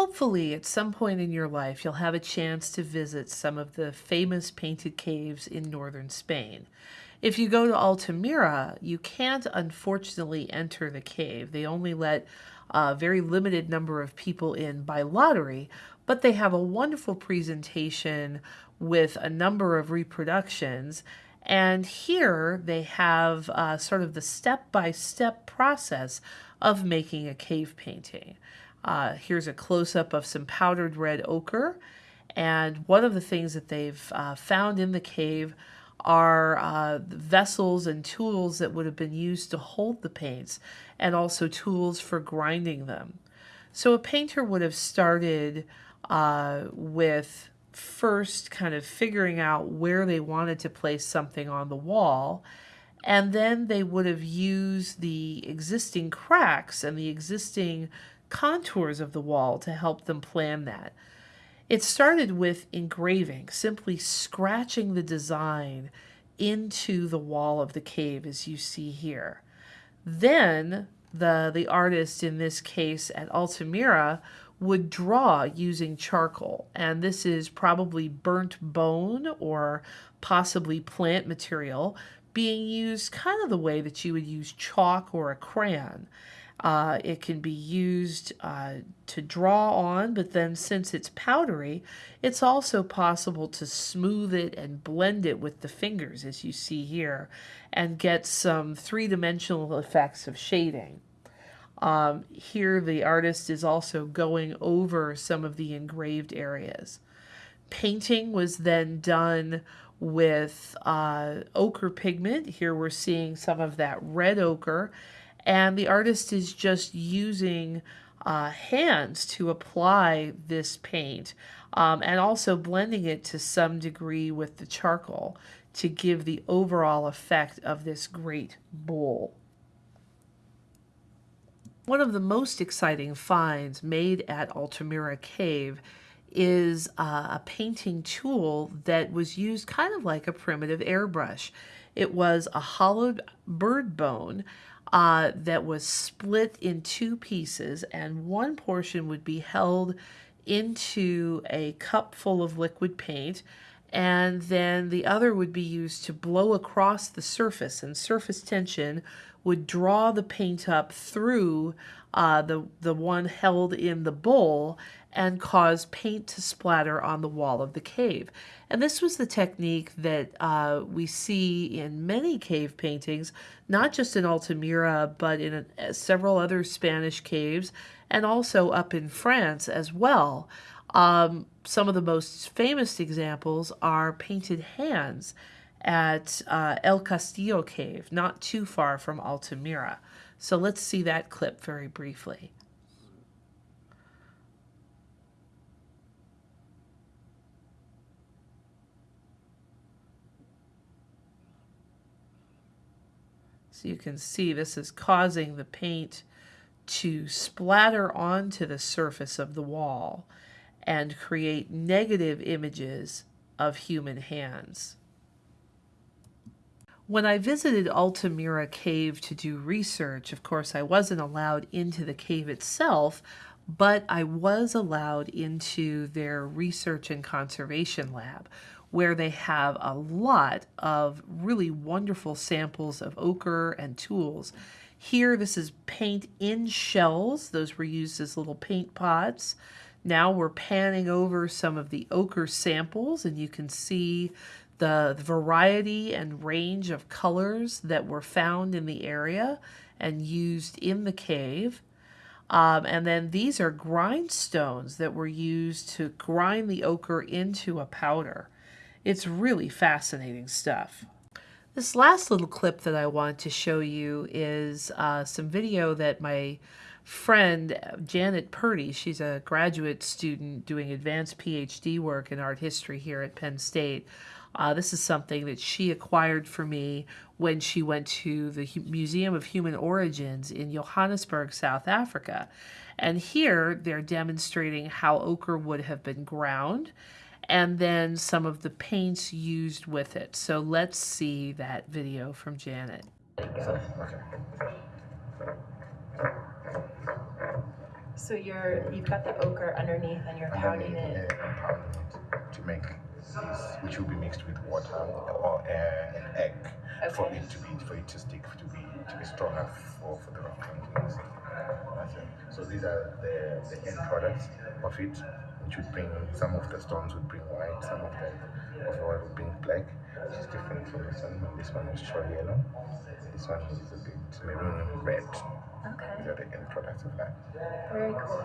Hopefully, at some point in your life, you'll have a chance to visit some of the famous painted caves in northern Spain. If you go to Altamira, you can't unfortunately enter the cave. They only let a very limited number of people in by lottery, but they have a wonderful presentation with a number of reproductions. And here they have uh, sort of the step by step process of making a cave painting. Uh, here's a close up of some powdered red ochre. And one of the things that they've uh, found in the cave are uh, vessels and tools that would have been used to hold the paints and also tools for grinding them. So a painter would have started uh, with first kind of figuring out where they wanted to place something on the wall and then they would have used the existing cracks and the existing contours of the wall to help them plan that. It started with engraving, simply scratching the design into the wall of the cave as you see here. Then the, the artist, in this case at Altamira, would draw using charcoal. And this is probably burnt bone or possibly plant material being used kind of the way that you would use chalk or a crayon. Uh, it can be used uh, to draw on, but then since it's powdery, it's also possible to smooth it and blend it with the fingers, as you see here, and get some three-dimensional effects of shading. Um, here, the artist is also going over some of the engraved areas. Painting was then done with uh, ochre pigment. Here we're seeing some of that red ochre and the artist is just using uh, hands to apply this paint um, and also blending it to some degree with the charcoal to give the overall effect of this great bowl. One of the most exciting finds made at Altamira Cave is uh, a painting tool that was used kind of like a primitive airbrush. It was a hollowed bird bone uh, that was split in two pieces, and one portion would be held into a cup full of liquid paint, and then the other would be used to blow across the surface, and surface tension would draw the paint up through uh, the, the one held in the bowl and cause paint to splatter on the wall of the cave. And this was the technique that uh, we see in many cave paintings, not just in Altamira, but in a, several other Spanish caves, and also up in France as well. Um, some of the most famous examples are painted hands at uh, El Castillo Cave, not too far from Altamira. So let's see that clip very briefly. So you can see this is causing the paint to splatter onto the surface of the wall and create negative images of human hands. When I visited Altamira Cave to do research, of course, I wasn't allowed into the cave itself, but I was allowed into their research and conservation lab, where they have a lot of really wonderful samples of ochre and tools. Here, this is paint in shells. Those were used as little paint pots. Now we're panning over some of the ochre samples and you can see the variety and range of colors that were found in the area and used in the cave. Um, and then these are grindstones that were used to grind the ochre into a powder. It's really fascinating stuff. This last little clip that I want to show you is uh, some video that my friend Janet Purdy, she's a graduate student doing advanced PhD work in art history here at Penn State. Uh, this is something that she acquired for me when she went to the Museum of Human Origins in Johannesburg, South Africa. And here they're demonstrating how ochre would have been ground and then some of the paints used with it. So let's see that video from Janet. So you're you've got the ochre underneath and you're pounding it. pounding it to make this, which will be mixed with water or air and egg for it to be for it to stick to be to be strong enough for, for the. That's. So these are the, the end products of it, which would bring some of the stones would bring white, some of them of the oil would bring black, which is different from this one. This one is show yellow. This one is a bit maroon red. Okay. are the end products of that. Very cool.